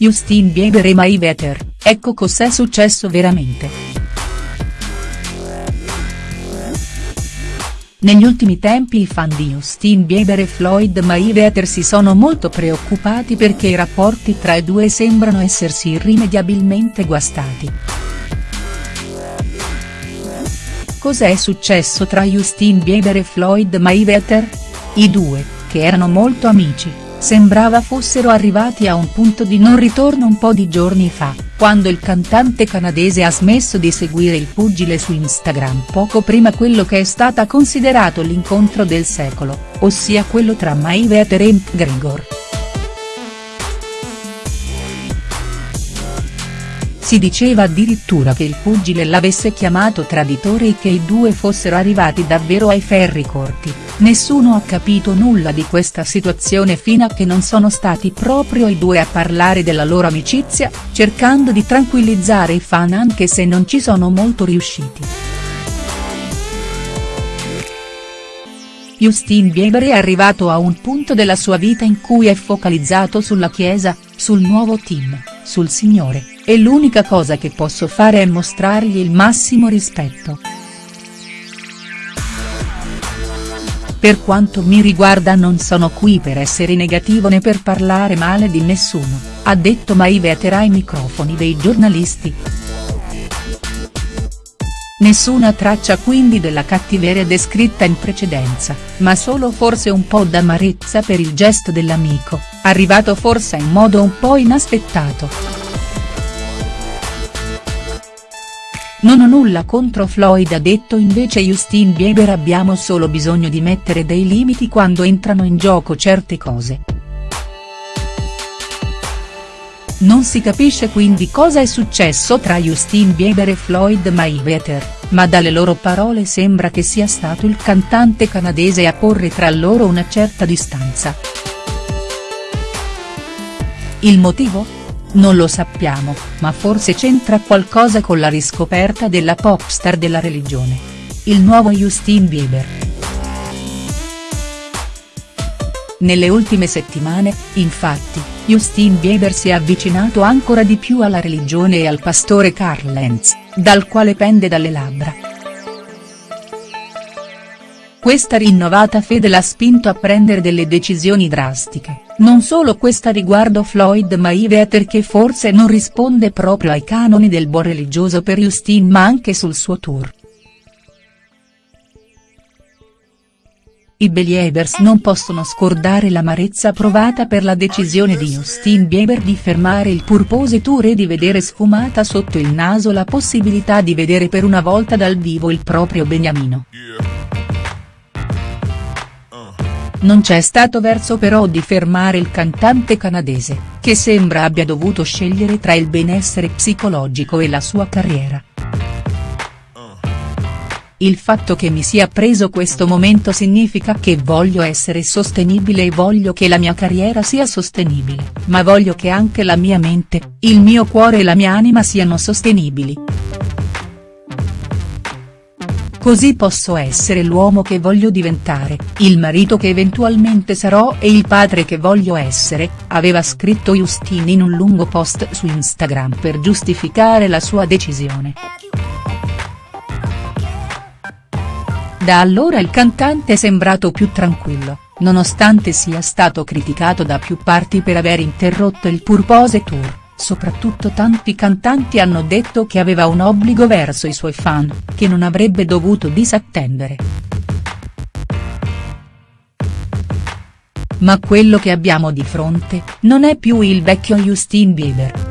Justin Bieber e Mai Veter, ecco cos'è successo veramente. Negli ultimi tempi i fan di Justin Bieber e Floyd Mayweather si sono molto preoccupati perché i rapporti tra i due sembrano essersi irrimediabilmente guastati. Cos'è successo tra Justin Bieber e Floyd Mayweather? I due, che erano molto amici, sembrava fossero arrivati a un punto di non ritorno un po' di giorni fa, quando il cantante canadese ha smesso di seguire il pugile su Instagram poco prima quello che è stata considerato l'incontro del secolo, ossia quello tra Mayweather e McGregor. Si diceva addirittura che il pugile l'avesse chiamato traditore e che i due fossero arrivati davvero ai ferri corti, nessuno ha capito nulla di questa situazione fino a che non sono stati proprio i due a parlare della loro amicizia, cercando di tranquillizzare i fan anche se non ci sono molto riusciti. Justin Bieber è arrivato a un punto della sua vita in cui è focalizzato sulla chiesa, sul nuovo team, sul Signore, e l'unica cosa che posso fare è mostrargli il massimo rispetto. Per quanto mi riguarda non sono qui per essere negativo né per parlare male di nessuno, ha detto Mayweather ai microfoni dei giornalisti. Nessuna traccia quindi della cattiveria descritta in precedenza, ma solo forse un po' d'amarezza per il gesto dell'amico, arrivato forse in modo un po' inaspettato. Non ho nulla contro Floyd ha detto invece Justin Bieber abbiamo solo bisogno di mettere dei limiti quando entrano in gioco certe cose. Non si capisce quindi cosa è successo tra Justin Bieber e Floyd Mayweather, ma dalle loro parole sembra che sia stato il cantante canadese a porre tra loro una certa distanza. Il motivo? Non lo sappiamo, ma forse c'entra qualcosa con la riscoperta della popstar della religione. Il nuovo Justin Bieber. Nelle ultime settimane, infatti, Justin Bieber si è avvicinato ancora di più alla religione e al pastore Carl Lenz, dal quale pende dalle labbra. Questa rinnovata fede l'ha spinto a prendere delle decisioni drastiche, non solo questa riguardo Floyd Mayweather che forse non risponde proprio ai canoni del buon religioso per Justin ma anche sul suo tour. I Believers non possono scordare l'amarezza provata per la decisione di Justin Bieber di fermare il Purpose Tour e di vedere sfumata sotto il naso la possibilità di vedere per una volta dal vivo il proprio beniamino. Non c'è stato verso però di fermare il cantante canadese, che sembra abbia dovuto scegliere tra il benessere psicologico e la sua carriera. Il fatto che mi sia preso questo momento significa che voglio essere sostenibile e voglio che la mia carriera sia sostenibile, ma voglio che anche la mia mente, il mio cuore e la mia anima siano sostenibili. Così posso essere l'uomo che voglio diventare, il marito che eventualmente sarò e il padre che voglio essere, aveva scritto Justin in un lungo post su Instagram per giustificare la sua decisione. Da allora il cantante è sembrato più tranquillo, nonostante sia stato criticato da più parti per aver interrotto il Purpose Tour, soprattutto tanti cantanti hanno detto che aveva un obbligo verso i suoi fan, che non avrebbe dovuto disattendere. Ma quello che abbiamo di fronte, non è più il vecchio Justin Bieber.